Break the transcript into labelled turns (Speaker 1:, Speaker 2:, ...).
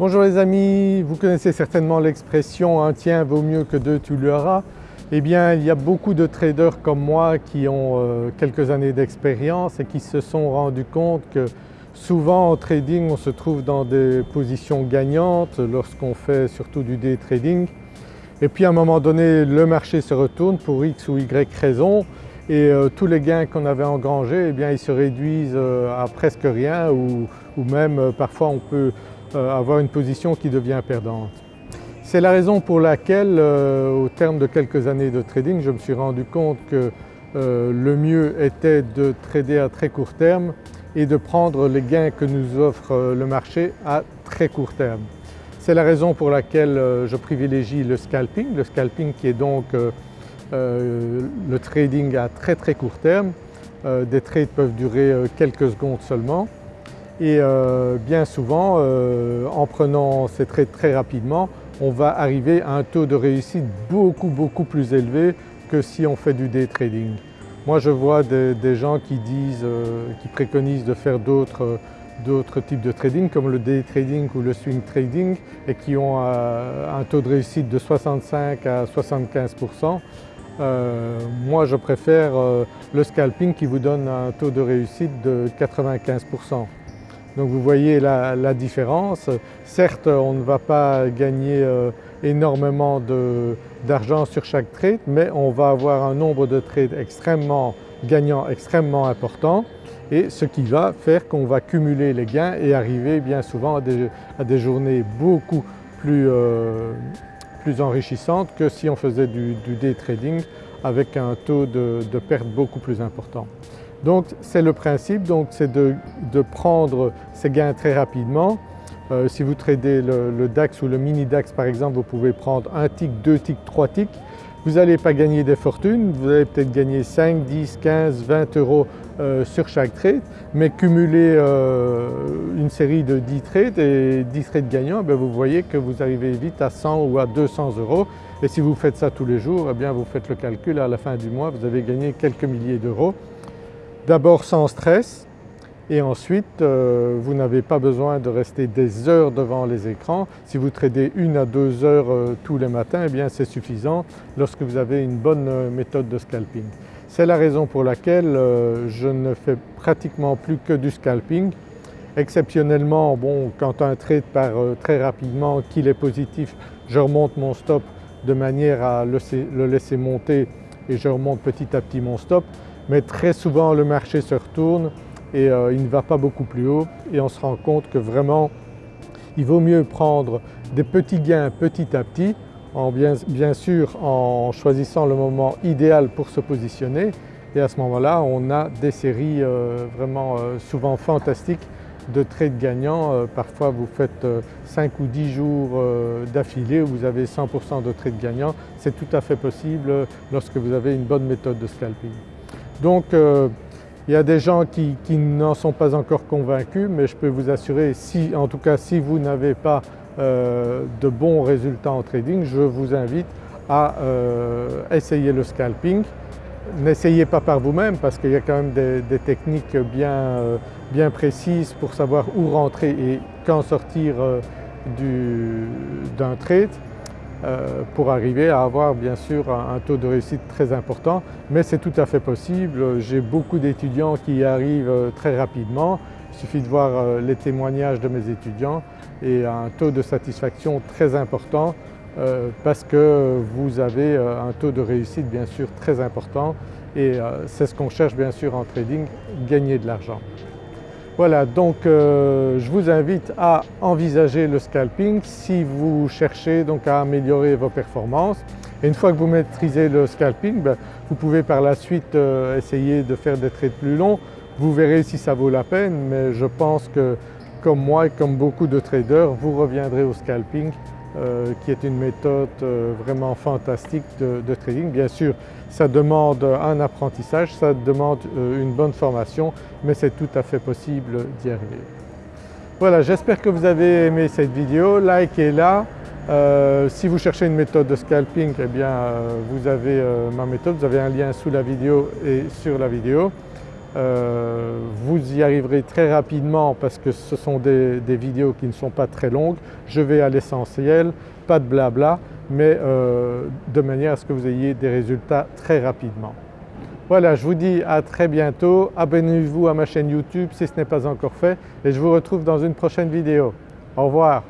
Speaker 1: Bonjour les amis, vous connaissez certainement l'expression « un tien vaut mieux que deux tu l'auras ». Eh bien il y a beaucoup de traders comme moi qui ont euh, quelques années d'expérience et qui se sont rendus compte que souvent en trading on se trouve dans des positions gagnantes lorsqu'on fait surtout du day trading et puis à un moment donné le marché se retourne pour X ou Y raison et euh, tous les gains qu'on avait engrangés eh bien ils se réduisent euh, à presque rien ou, même parfois on peut avoir une position qui devient perdante. C'est la raison pour laquelle euh, au terme de quelques années de trading je me suis rendu compte que euh, le mieux était de trader à très court terme et de prendre les gains que nous offre le marché à très court terme. C'est la raison pour laquelle je privilégie le scalping, le scalping qui est donc le trading à très très court terme. Des trades peuvent durer quelques secondes seulement et euh, bien souvent euh, en prenant ces trades très rapidement on va arriver à un taux de réussite beaucoup beaucoup plus élevé que si on fait du day trading. Moi je vois des, gens qui disent, euh, qui préconisent de faire d'autres types de trading comme le day trading ou le swing trading et qui ont un taux de réussite de 65 à 75% moi je préfère le scalping qui vous donne un taux de réussite de 95 donc vous voyez la, différence. Certes on ne va pas gagner euh, énormément d'argent sur chaque trade mais on va avoir un nombre de trades extrêmement gagnants, extrêmement important et ce qui va faire qu'on va cumuler les gains et arriver bien souvent à des, journées beaucoup euh, plus, enrichissantes que si on faisait du, day trading avec un taux de perte beaucoup plus important. Donc c'est le principe, c'est de, prendre ces gains très rapidement. Euh, si vous tradez le, DAX ou le mini DAX par exemple, vous pouvez prendre un tick, deux ticks, trois ticks. Vous n'allez pas gagner des fortunes, vous allez peut-être gagner 5, 10, 15, 20 euros euh, sur chaque trade, mais cumuler euh, une série de 10 trades et 10 trades gagnants, ben, vous voyez que vous arrivez vite à 100 ou à 200 euros. Et si vous faites ça tous les jours, eh bien vous faites le calcul, à la fin du mois vous avez gagné quelques milliers d'euros D'abord sans stress et ensuite euh, vous n'avez pas besoin de rester des heures devant les écrans. Si vous tradez une à deux heures euh, tous les matins, eh bien c'est suffisant lorsque vous avez une bonne euh, méthode de scalping. C'est la raison pour laquelle je ne fais pratiquement plus que du scalping. Exceptionnellement, bon, quand un trade part très rapidement, qu'il est positif, je remonte mon stop de manière à le laisser monter et je remonte petit à petit mon stop mais très souvent le marché se retourne et euh, il ne va pas beaucoup plus haut et on se rend compte que vraiment il vaut mieux prendre des petits gains petit à petit en bien, sûr en choisissant le moment idéal pour se positionner et à ce moment-là on a des séries euh, vraiment euh, souvent fantastiques de trades gagnants. parfois vous faites 5 ou 10 jours d'affilée où vous avez 100% de trades gagnants. C'est tout à fait possible lorsque vous avez une bonne méthode de scalping. Donc euh, il y a des gens qui, n'en sont pas encore convaincus mais je peux vous assurer, si, en tout cas si vous n'avez pas euh, de bons résultats en trading, je vous invite à euh, essayer le scalping. N'essayez pas par vous-même parce qu'il y a quand même des, techniques bien, bien, précises pour savoir où rentrer et quand sortir d'un trade. Euh, pour arriver à avoir bien sûr un, taux de réussite très important mais c'est tout à fait possible. J'ai beaucoup d'étudiants qui y arrivent euh, très rapidement. Il suffit de voir euh, les témoignages de mes étudiants et un taux de satisfaction très important parce que vous avez un taux de réussite bien sûr très important et c'est ce qu'on cherche bien sûr en trading, gagner de l'argent. Voilà donc euh, je vous invite à envisager le scalping si vous cherchez donc à améliorer vos performances. Et une fois que vous maîtrisez le scalping, ben, vous pouvez par la suite euh, essayer de faire des trades plus longs. Vous verrez si ça vaut la peine mais je pense que comme moi et comme beaucoup de traders, vous reviendrez au scalping euh, qui est une méthode euh, vraiment fantastique de, trading. Bien sûr ça demande un apprentissage, ça demande euh, une bonne formation mais c'est tout à fait possible d'y arriver. Voilà j'espère que vous avez aimé cette vidéo, likez-la. si vous cherchez une méthode de scalping, eh bien vous avez ma méthode, vous avez un lien sous la vidéo et sur la vidéo. Euh, vous y arriverez très rapidement parce que ce sont des, vidéos qui ne sont pas très longues. Je vais à l'essentiel, pas de blabla, mais euh, de manière à ce que vous ayez des résultats très rapidement. Voilà, je vous dis à très bientôt. Abonnez-vous à ma chaîne YouTube si ce n'est pas encore fait et je vous retrouve dans une prochaine vidéo. Au revoir.